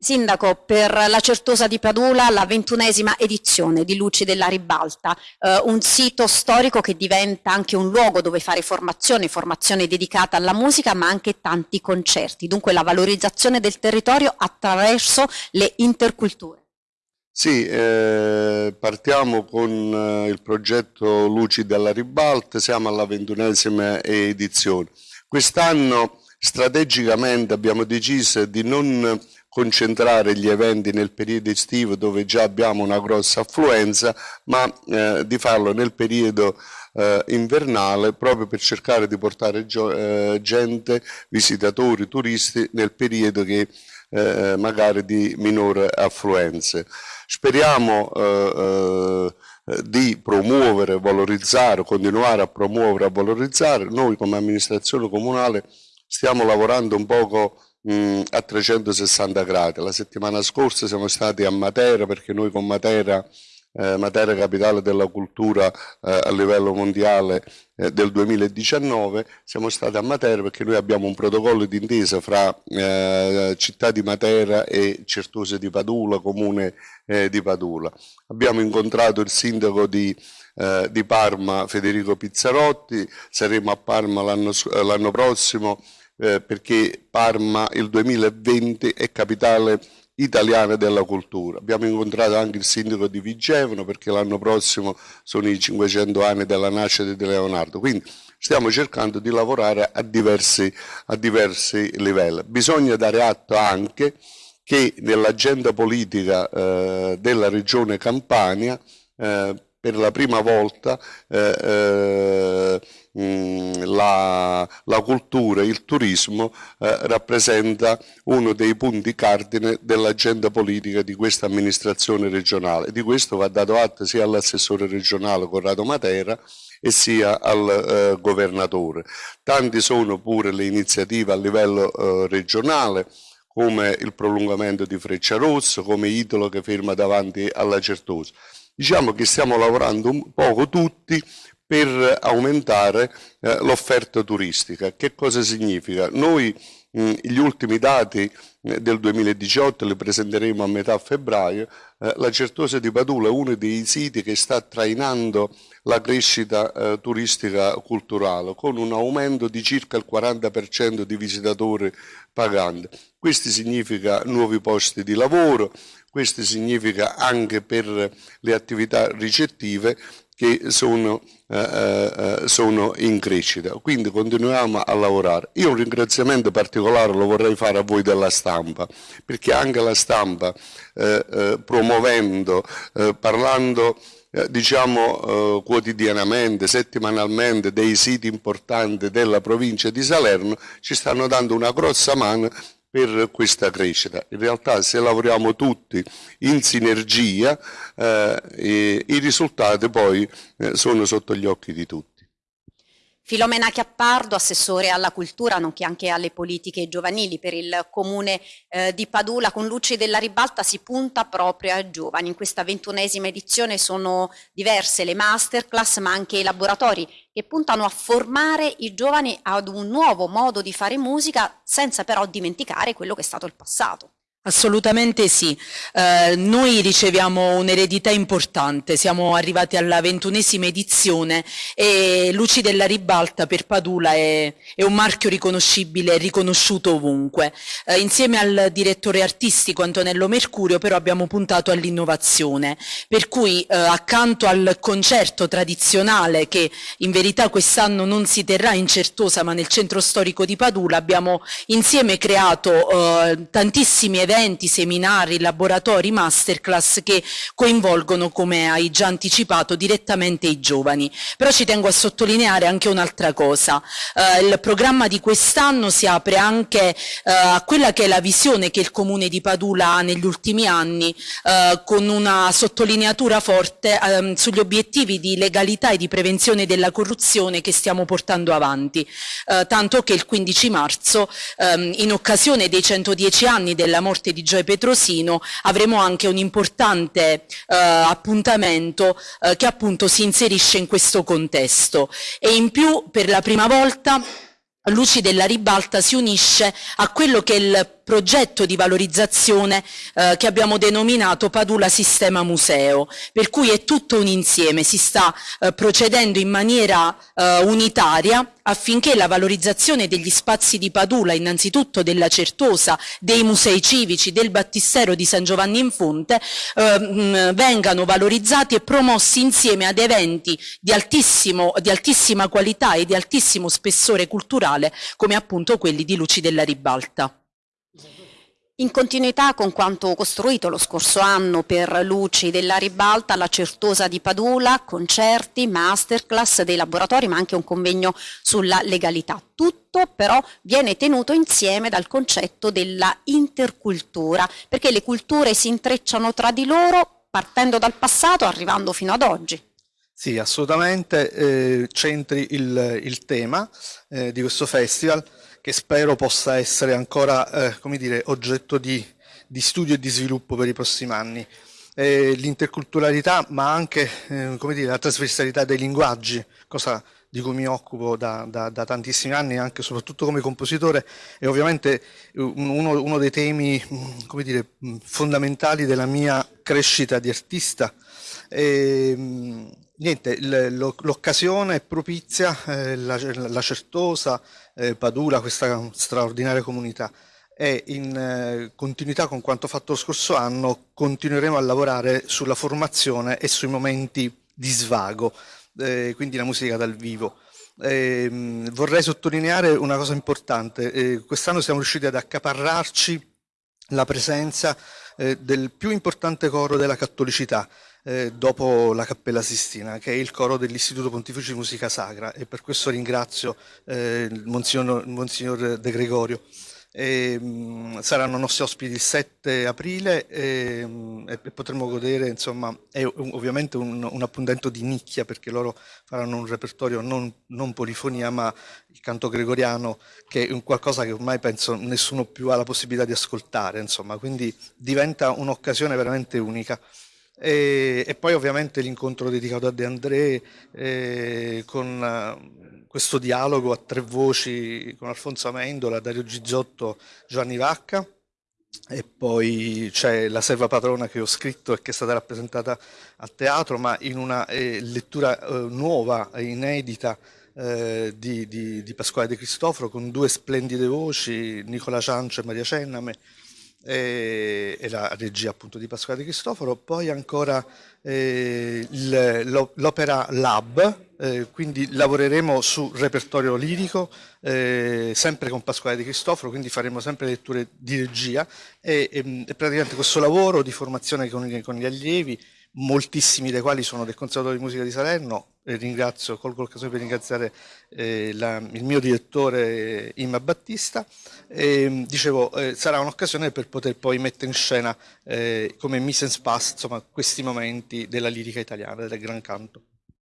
Sindaco, per la Certosa di Padula la ventunesima edizione di Luci della Ribalta, eh, un sito storico che diventa anche un luogo dove fare formazione, formazione dedicata alla musica ma anche tanti concerti, dunque la valorizzazione del territorio attraverso le interculture. Sì, eh, partiamo con eh, il progetto Luci della Ribalta, siamo alla ventunesima edizione. Quest'anno strategicamente abbiamo deciso di non concentrare gli eventi nel periodo estivo dove già abbiamo una grossa affluenza, ma eh, di farlo nel periodo eh, invernale proprio per cercare di portare eh, gente, visitatori, turisti nel periodo che eh, magari di minore affluenze. Speriamo eh, eh, di promuovere, valorizzare, continuare a promuovere, a valorizzare. Noi come amministrazione comunale stiamo lavorando un poco mh, a 360 gradi. La settimana scorsa siamo stati a Matera perché noi con Matera, eh, Matera capitale della cultura eh, a livello mondiale eh, del 2019, siamo stati a Matera perché noi abbiamo un protocollo d'intesa fra eh, città di Matera e Certose di Padula, comune eh, di Padula. Abbiamo incontrato il sindaco di eh, di Parma Federico Pizzarotti, saremo a Parma l'anno prossimo eh, perché Parma il 2020 è capitale italiana della cultura. Abbiamo incontrato anche il sindaco di Vigevano perché l'anno prossimo sono i 500 anni della nascita di Leonardo, quindi stiamo cercando di lavorare a diversi, a diversi livelli. Bisogna dare atto anche che nell'agenda politica eh, della regione Campania eh, per la prima volta eh, eh, mh, la, la, cultura, il turismo eh, rappresenta uno dei punti cardine dell'agenda politica di questa amministrazione regionale. Di questo va dato atto sia all'assessore regionale Corrado Matera e sia al eh, governatore. Tanti sono pure le iniziative a livello eh, regionale, come il prolungamento di Freccia Rossa, come Italo che ferma davanti alla Certosa. Diciamo che stiamo lavorando un poco tutti per aumentare eh, l'offerta turistica. Che cosa significa? Noi mh, gli ultimi dati eh, del 2018 li presenteremo a metà febbraio, eh, la Certosa di Padula è uno dei siti che sta trainando la crescita eh, turistica culturale con un aumento di circa il 40% di visitatori paganti. Questo significa nuovi posti di lavoro, questo significa anche per le attività ricettive che sono, eh, eh, sono, in crescita. Quindi continuiamo a lavorare. Io un ringraziamento particolare lo vorrei fare a voi della stampa, perché anche la stampa eh, eh promuovendo, eh, parlando eh, diciamo quotidianamente, settimanalmente dei siti importanti della provincia di Salerno, ci stanno dando una grossa mano per questa crescita. In realtà se lavoriamo tutti in sinergia eh, i risultati poi eh, sono sotto gli occhi di tutti. Filomena Chiappardo, assessore alla cultura nonché anche alle politiche giovanili per il comune eh, di Padula, con Luci della Ribalta si punta proprio ai giovani. In questa ventunesima edizione sono diverse le masterclass ma anche i laboratori che puntano a formare i giovani ad un nuovo modo di fare musica senza però dimenticare quello che è stato il passato. Assolutamente sì, eh, noi riceviamo un'eredità importante, siamo arrivati alla ventunesima edizione e Luci della Ribalta per Padula è, è un marchio riconoscibile e riconosciuto ovunque. Eh, insieme al direttore artistico Antonello Mercurio però abbiamo puntato all'innovazione, per cui eh, accanto al concerto tradizionale che in verità quest'anno non si terrà in Certosa ma nel centro storico di Padula abbiamo insieme creato eh, tantissimi eventi eventi, seminari, laboratori, masterclass che coinvolgono, come hai già anticipato, direttamente i giovani. Però ci tengo a sottolineare anche un'altra cosa. Eh, il programma di quest'anno si apre anche eh, a quella che è la visione che il Comune di Padula ha negli ultimi anni, eh, con una sottolineatura forte ehm, sugli obiettivi di legalità e di prevenzione della corruzione che stiamo portando avanti. Eh, tanto che il 15 marzo, ehm, in occasione dei 110 anni della morte morte di Gioia Petrosino avremo anche un importante eh, appuntamento eh, che appunto si inserisce in questo contesto. E in più per la prima volta Luci della Ribalta si unisce a quello che è il progetto di valorizzazione eh, che abbiamo denominato Padula Sistema Museo, per cui è tutto un insieme, si sta eh, procedendo in maniera eh, unitaria affinché la valorizzazione degli spazi di Padula, innanzitutto della Certosa, dei musei civici, del Battistero di San Giovanni in Fonte, eh, vengano valorizzati e promossi insieme ad eventi di, di altissima qualità e di altissimo spessore culturale come appunto quelli di Luci della Ribalta. In continuità con quanto costruito lo scorso anno per Luci della Ribalta, la Certosa di Padula, concerti, masterclass dei laboratori ma anche un convegno sulla legalità. Tutto però viene tenuto insieme dal concetto della intercultura perché le culture si intrecciano tra di loro partendo dal passato arrivando fino ad oggi. Sì, assolutamente, eh, centri il, il tema eh, di questo festival che spero possa essere ancora eh, come dire, oggetto di, di, studio e di sviluppo per i prossimi anni. Eh, l'interculturalità ma anche eh, come dire, la trasversalità dei linguaggi, cosa di cui mi occupo da, da, da, tantissimi anni, anche soprattutto come compositore, è ovviamente uno, uno dei temi come dire, fondamentali della mia crescita di artista. E, niente, l'occasione è propizia, eh, la, la, Certosa, eh, Padula, questa straordinaria comunità e in eh, continuità con quanto fatto lo scorso anno continueremo a lavorare sulla formazione e sui momenti di svago, eh, quindi la musica dal vivo. Eh, vorrei sottolineare una cosa importante, eh, quest'anno siamo riusciti ad accaparrarci la presenza eh, del più importante coro della cattolicità, eh, dopo la Cappella Sistina, che è il coro dell'Istituto Pontificio di Musica Sacra e per questo ringrazio eh, Monsignor, Monsignor, De Gregorio. E, mh, saranno nostri ospiti il 7 aprile e, mh, e potremo godere, insomma, è ovviamente un, un, appuntamento di nicchia perché loro faranno un repertorio non, non, polifonia ma il canto gregoriano che è un qualcosa che ormai penso nessuno più ha la possibilità di ascoltare, insomma, quindi diventa un'occasione veramente unica. E, e poi ovviamente l'incontro dedicato a De André eh, con uh, questo dialogo a tre voci con Alfonso Amendola, Dario Gizzotto, Giovanni Vacca. E poi c'è la serva patrona che ho scritto e che è stata rappresentata a teatro ma in una eh, lettura eh, nuova, inedita eh, di, di, di, Pasquale De Cristoforo con due splendide voci, Nicola Ciancio e Maria Cenname e, la regia appunto di Pasquale Cristoforo, poi ancora eh, l'opera Lab, eh, quindi lavoreremo su repertorio lirico, eh, sempre con Pasquale Di Cristoforo, quindi faremo sempre letture di regia e, e, e praticamente questo lavoro di formazione con, con gli allievi moltissimi dei quali sono del Conservatorio di Musica di Salerno, ringrazio, colgo l'occasione per ringraziare eh, la, il mio direttore Imma Battista, e, dicevo eh, sarà un'occasione per poter poi mettere in scena eh, come mise en space insomma, questi momenti della lirica italiana, del gran canto.